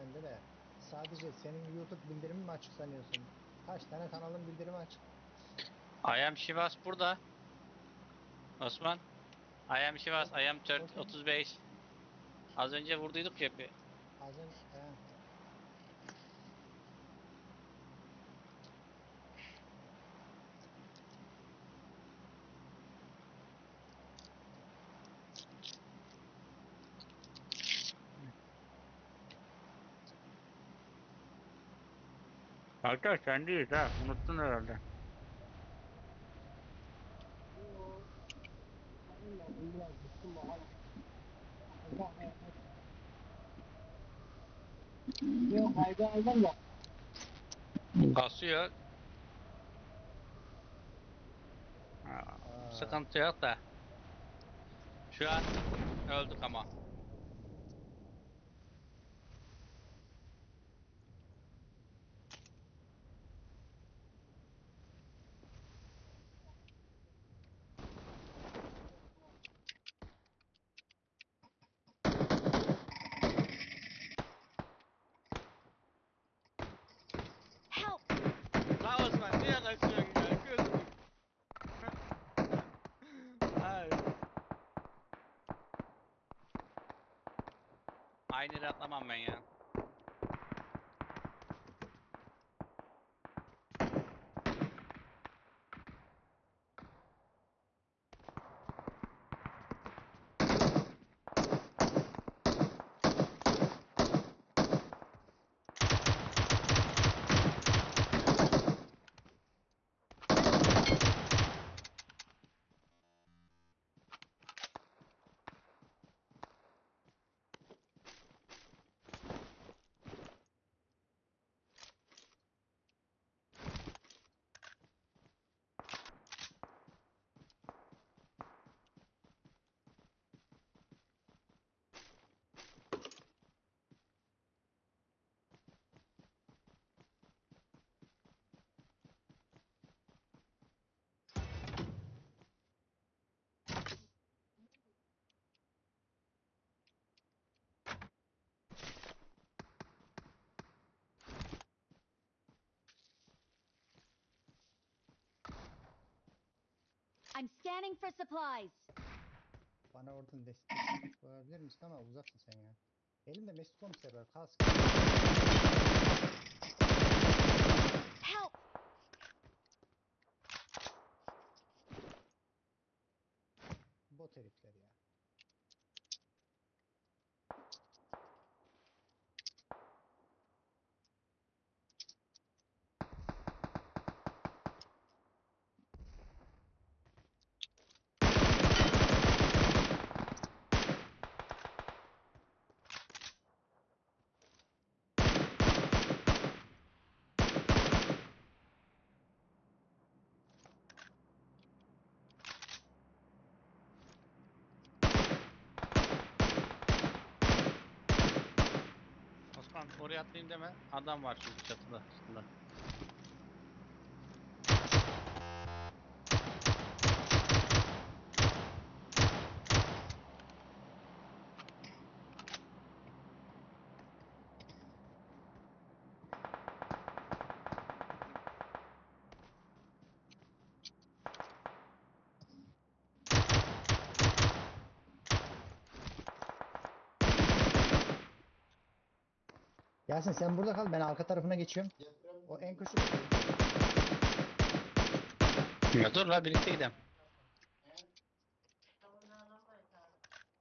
bende de. Sadece senin YouTube bildirimin mi açık sanıyorsun? Kaç tane kanalın bildirimi açık? I am Shivas burada. Osman. I am Shivas. I am 4, Bakayım. 35. Az önce vurduyduk ya bir. Az önce... He. Hatta sendeyiz ha. Unuttun herhalde. Kasıyor. Sıkıntı yok da. Şu an öldük ama. that, my man. I'm scanning for supplies. bana oradan destek koyabilir misin ama uzaksın sen ya. Elimde Mesut komiser var. Kask. Help! Bot herifler ya. Osman oraya atlayayım deme. Adam var çünkü çatıda. Üstünde. Yasin sen burada kal. Ben arka tarafına geçiyorum. O en köşe. Ya dur la birlikte gidelim.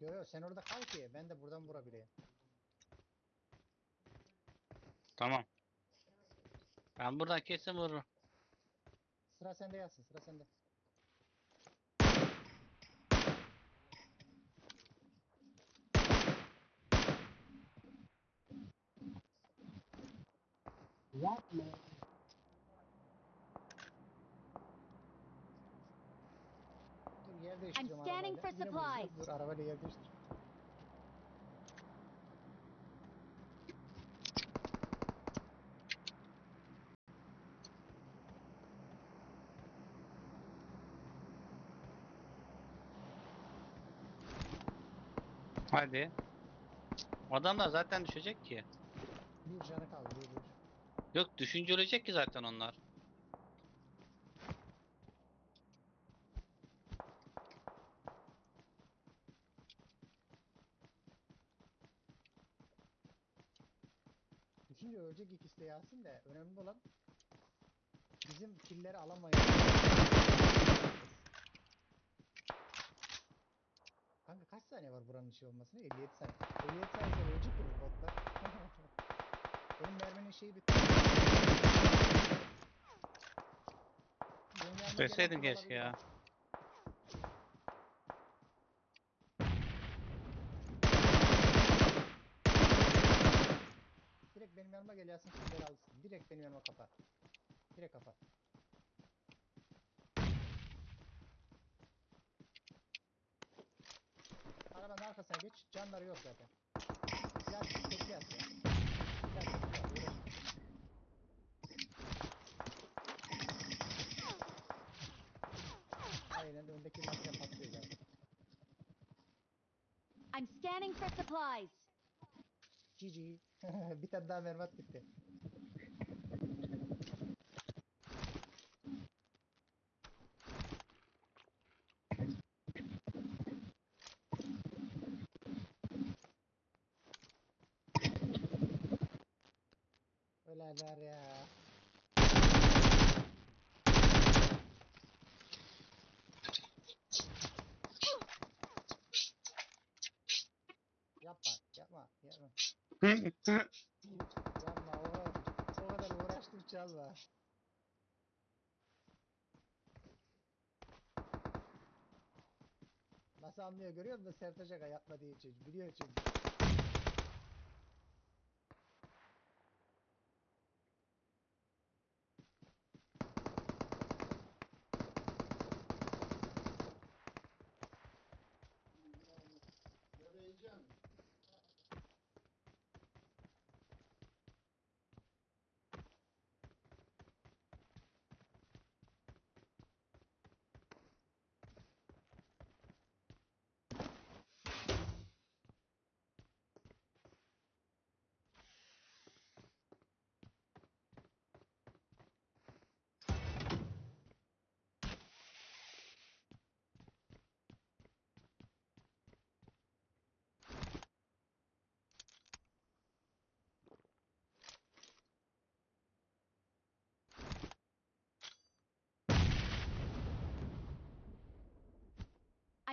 Yo yo sen orada kal ki ben de buradan vurabileyim. Tamam. Ben buradan kesin vururum. Sıra sende Yasin sıra sende. Yapma. Dur yer değiştireceğim scanning arabayla. for Yine supplies. Dur arabayla yer değiştir. Hadi. Adamlar zaten düşecek ki. Bir canı. Yok düşünce ölecek ki zaten onlar. Düşünce ölecek ikisi de Yasin de önemli olan bizim killeri alamayız. Kanka kaç saniye var buranın şey olmasına? 57 saniye. 57 saniye ölecek ki bu botlar. Benim merminin şeyi bitti. Kim keşke ya. Direkt benim yanıma gel Yasin killeri alsın. Direkt benim yanıma kapa. Direkt kapa. Arabanın arkasına geç. Canları yok zaten. Yasin tekli yat Aynen öndeki makine patlıyor zaten. I'm scanning for supplies. GG. bir tane daha mermat bitti. Öleler ya. Yapma, yapma, yapma. Yapma o kadar, o kadar çalma. Nasıl anlıyor görüyor musun Sertaç Aga yapma diye çocuk biliyor çünkü.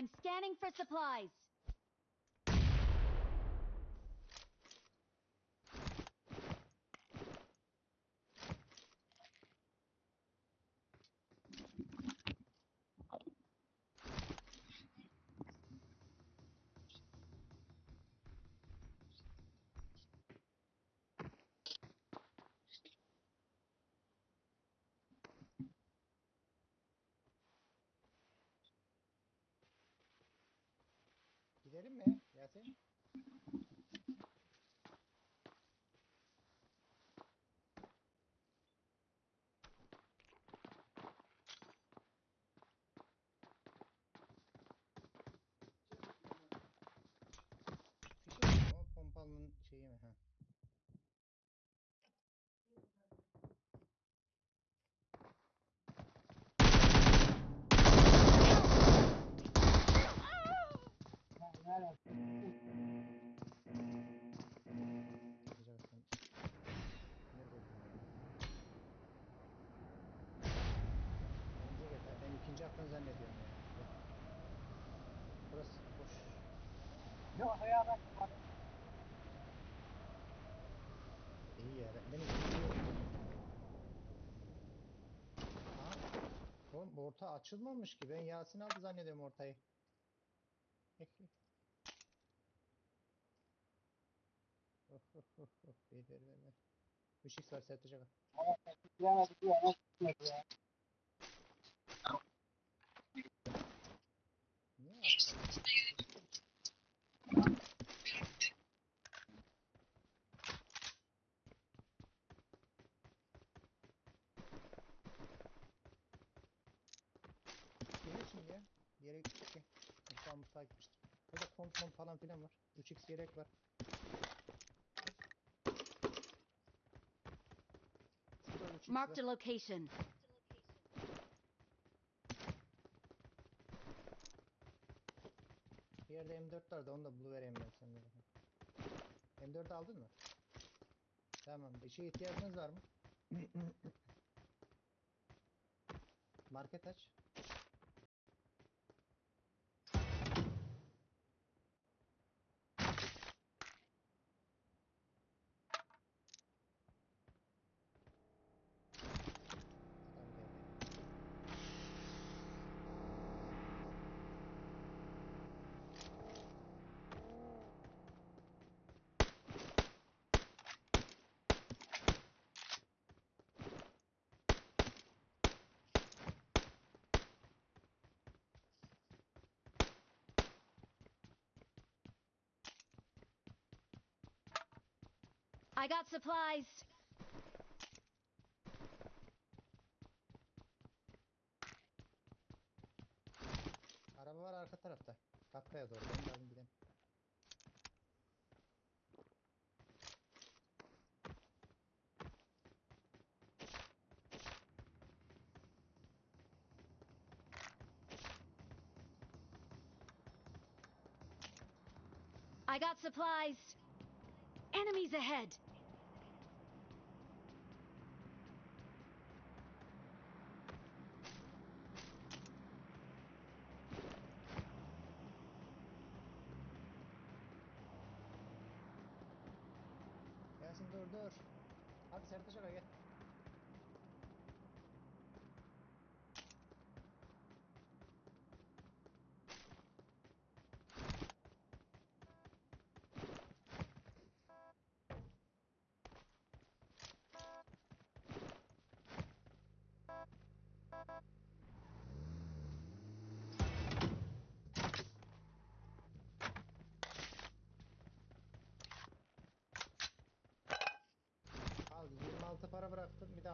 I'm scanning for supplies. Zannediyorum ya. Burası boş. Yok ya bak. İyi ya. Ben, ben ikinciyi öldüm. Aha. Oğlum orta açılmamış ki. Ben Yasin aldı zannediyorum ortayı. Of of of of. Ver ver ver ver. Işık var sertecek. Bilemedik ya. Gitmedi ya? Şimdi ya. Bir yere gittik. Mutfağa mutfağa gitmiştir. Burada kont mont falan filan var. 3x yelek var. A çıktı. location. Bir yerde M4 vardı onu da buluvereyim ben bakayım. M4 aldın mı? Tamam. Bir şeye ihtiyacınız var mı? Market aç. I got supplies. Araba var arka tarafta. Kakkaya doğru. Ben de alayım gidelim. I got supplies. Enemies ahead.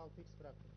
Bıraktım bir de 6x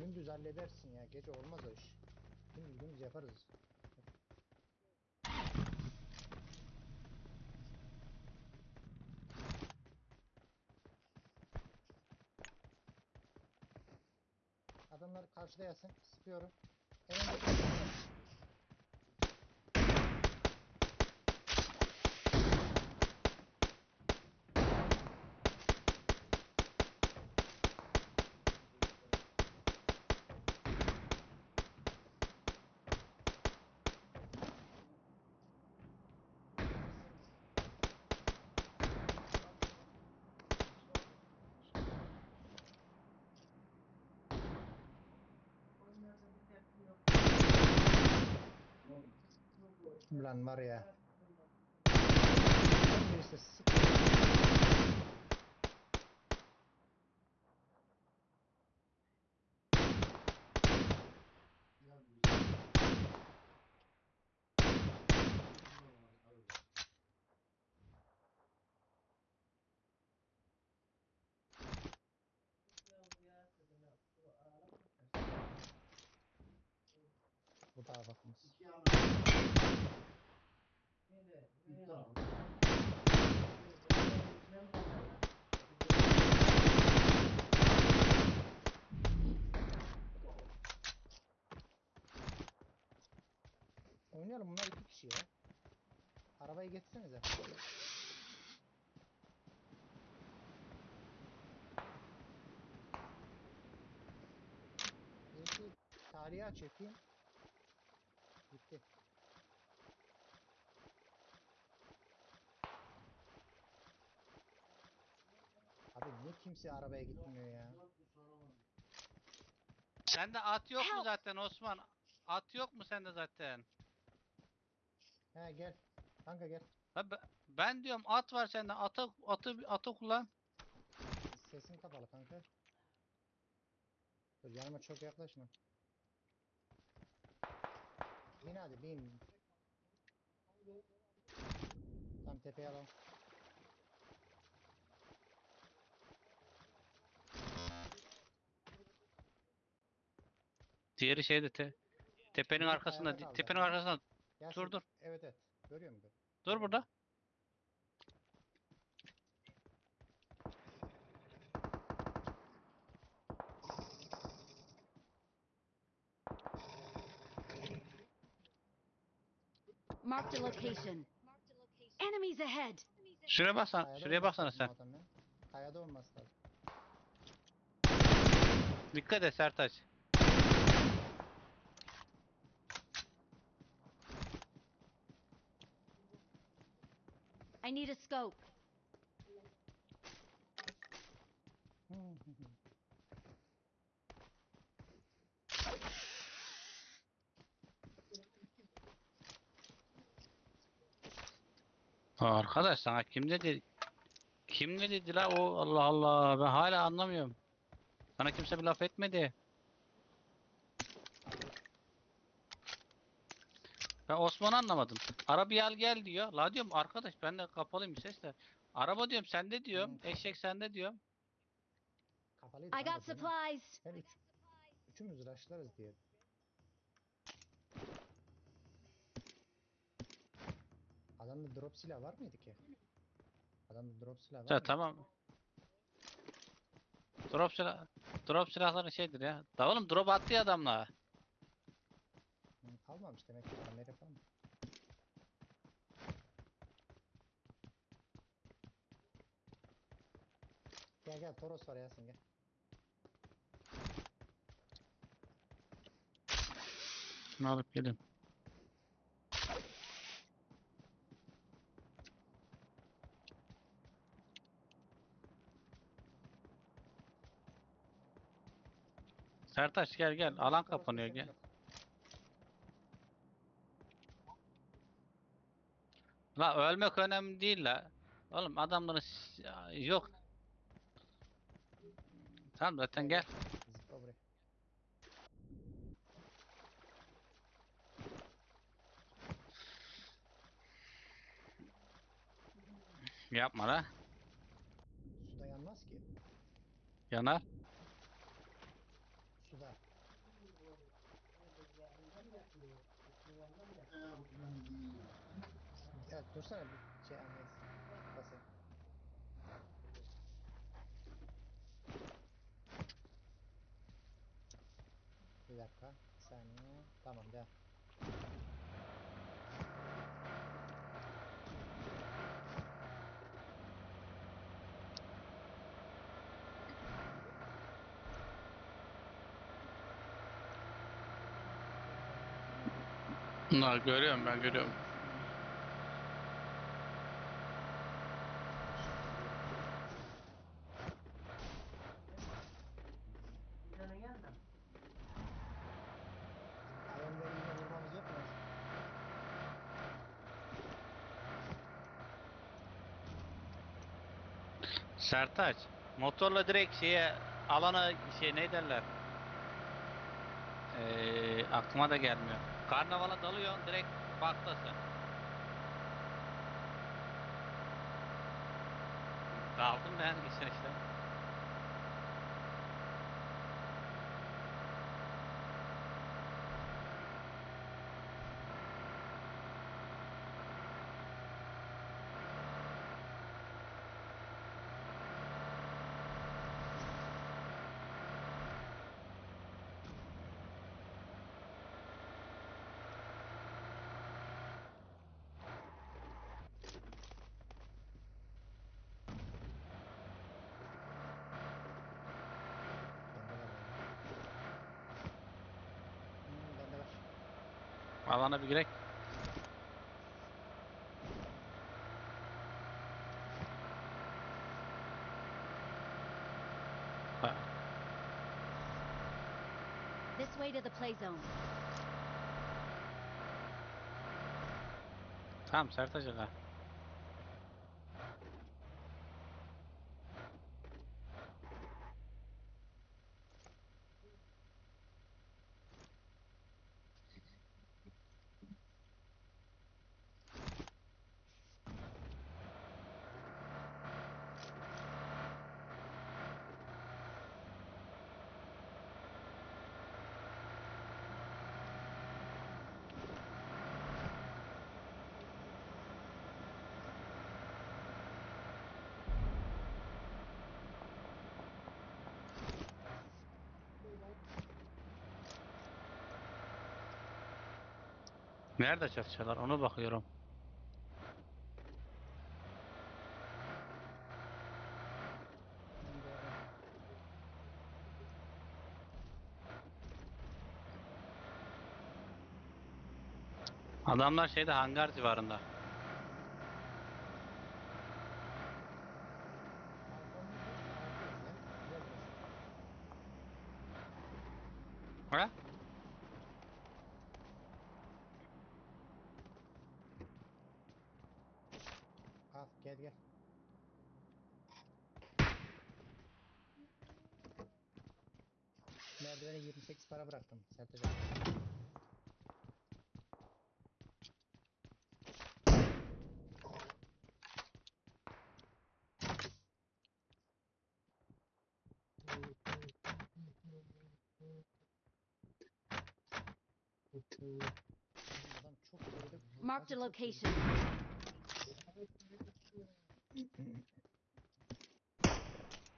gündüz halledersin ya. Gece olmaz o iş. Gündüz gündüz yaparız. Adamlar karşıda yasın. Sıkıyorum. Ulan var bakınız. Oynayalım bunlar iki kişi ya. Arabayı geçsenize. Tarihi açayım. Gitti. Abi niye kimse arabaya gitmiyor ya? Sende at yok mu zaten Osman? At yok mu sende zaten? He gel. Kanka gel. Ha, be- ben diyorum at var sende. Atı atı atı kullan. Sesin kapalı kanka. Dur yanıma çok yaklaşma. Bin hadi bin. Tam tepeye alalım. Diğeri şeyde te, tepenin arkasında. Tepenin arkasında. Yasin, Dur, dur. Evet evet. Görüyor musun? Dur burada. Marked a location. Enemies ahead. Şuraya baksana. Kayada Şuraya olması baksana lazım sen. o adam ya. Kayada olması lazım. Dikkat et Sertaç. I need a scope. Arkadaş sana kim dedi? Kim ne dedi la o Allah Allah ben hala anlamıyorum. Sana kimse bir laf etmedi. Ben Osman'ı anlamadım. Arabayı al gel diyor. La diyorum arkadaş ben de kapalıyım sesle. Araba diyorum sende diyorum. Hı. Eşek sende diyorum. Kapalıydı I got supplies. Ben üç, üçümüz rushlarız diye. Adamda drop silah var mıydı ki? Adamda drop silah var Ya mıydı? tamam. Drop silah drop silahları şeydir ya. Da oğlum drop attı ya adamla. Hı, Almamış demek ki Amerika falan. Gel gel Toros var Yasin gel. Şunu alıp gelin. Sertaç gel gel. Alan kapanıyor gel. La ölmek önemli değil la. Oğlum adamların ya, yok. Tamam zaten gel. Yapma la. Suda yanmaz ki. Yanar. Suda. Ya dursana bir şey anlayız. Basayım. Bir dakika. Bir saniye. Tamam gel. Bunlar görüyorum ben görüyorum. Ayonları yine vurmamız yok mu? Sertaç. Motorla direkt şeye alana şey ne derler? Ee, aklıma da gelmiyor. Karnavala dalıyorsun direkt baktasın. Daldım ben geçen işte. Alana bir girek. This way to the play zone. Tamam Sertaç aga. Nerede çatışıyorlar onu bakıyorum. Adamlar şeyde hangar civarında. Arkamda bir- Gel burası. Ha? Al gel gel. Merdivene 28 para bıraktım Sertaç abi. Adam çok geride. Marked a Nasıl çok geride? location.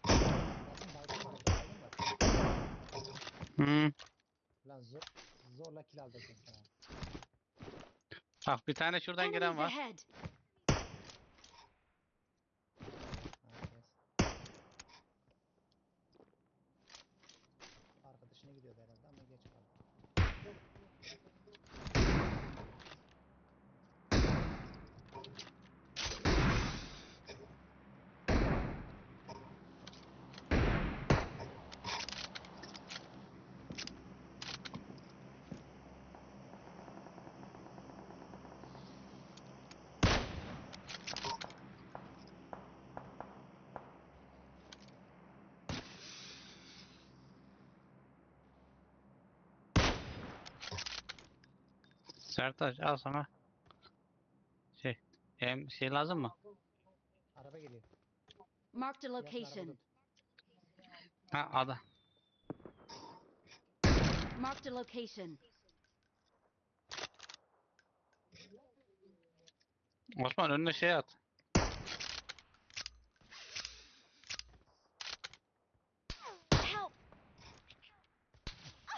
Bakın baygın var, baygın var. Hmm. Lan zor, zorla kill aldırsın sana. Bak bir tane şuradan Enemies gelen var. ahead. Ha, yes. Arkadaşına gidiyordu herhalde ama geç kaldı. Sertaç al sana. Şey. Hem şey lazım mı? Araba geliyor. Marked a location. Ha ada. Marked a location. Osman önüne şey at. Help!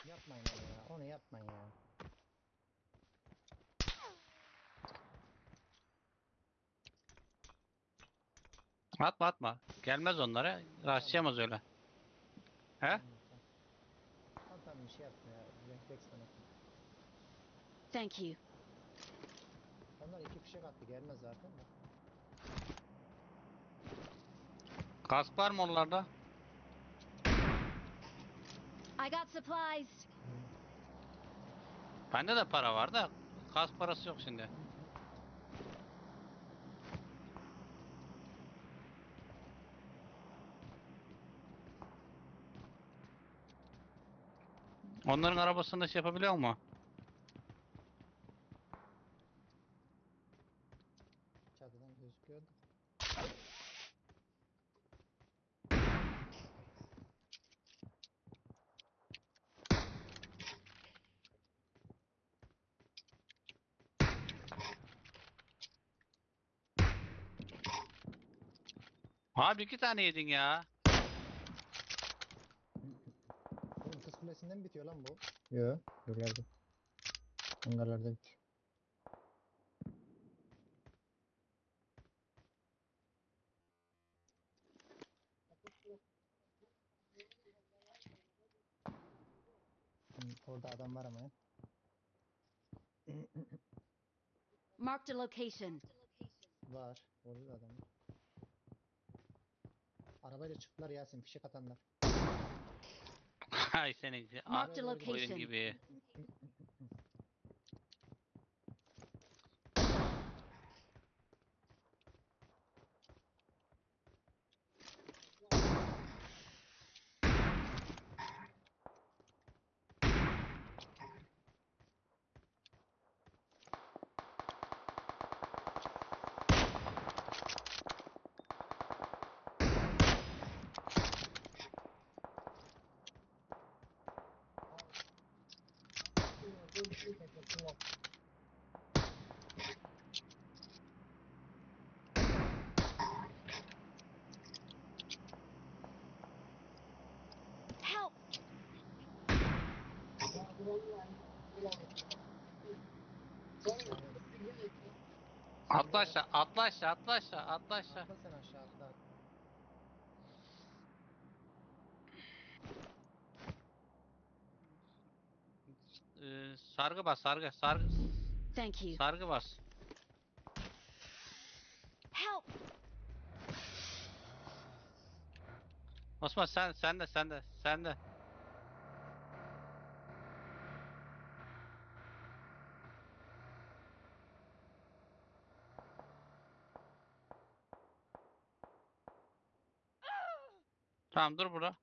Yapmayın onu ya. Onu yapmayın ya. Atma atma. Gelmez onlara. Rastlayamaz öyle. He? Tamam, tamam. Bir şey yapma ya. Refleks sana. Thank you. Onlar iki fişek attı. Gelmez zaten de. Kask var mı onlarda? I got supplies. Bende de para var da kask parası yok şimdi. Onların arabasında şey yapabiliyor mu? Çatıdan gözüküyordu. Abi iki tane yedin ya. Mi bitiyor lan bu? Yo. Yukarıda. Hangarlarda bitiyor. Hı, orada adam var ama ya. Marked a location. Var. Orada da adam var. Arabayla çıktılar Yasin fişek atanlar. Hay senin a- Marked a Oraya doğru oyun location. gibi. Help! Atla aşağı, atla aşağı, atla aşağı, atla aşağı. Atla sen aşağı atla. Ee, sargı bas, sargı, sargı, Thank you. sargı bas. Help! Osman sen, sen de, sen de, sen de. Tamam dur burada.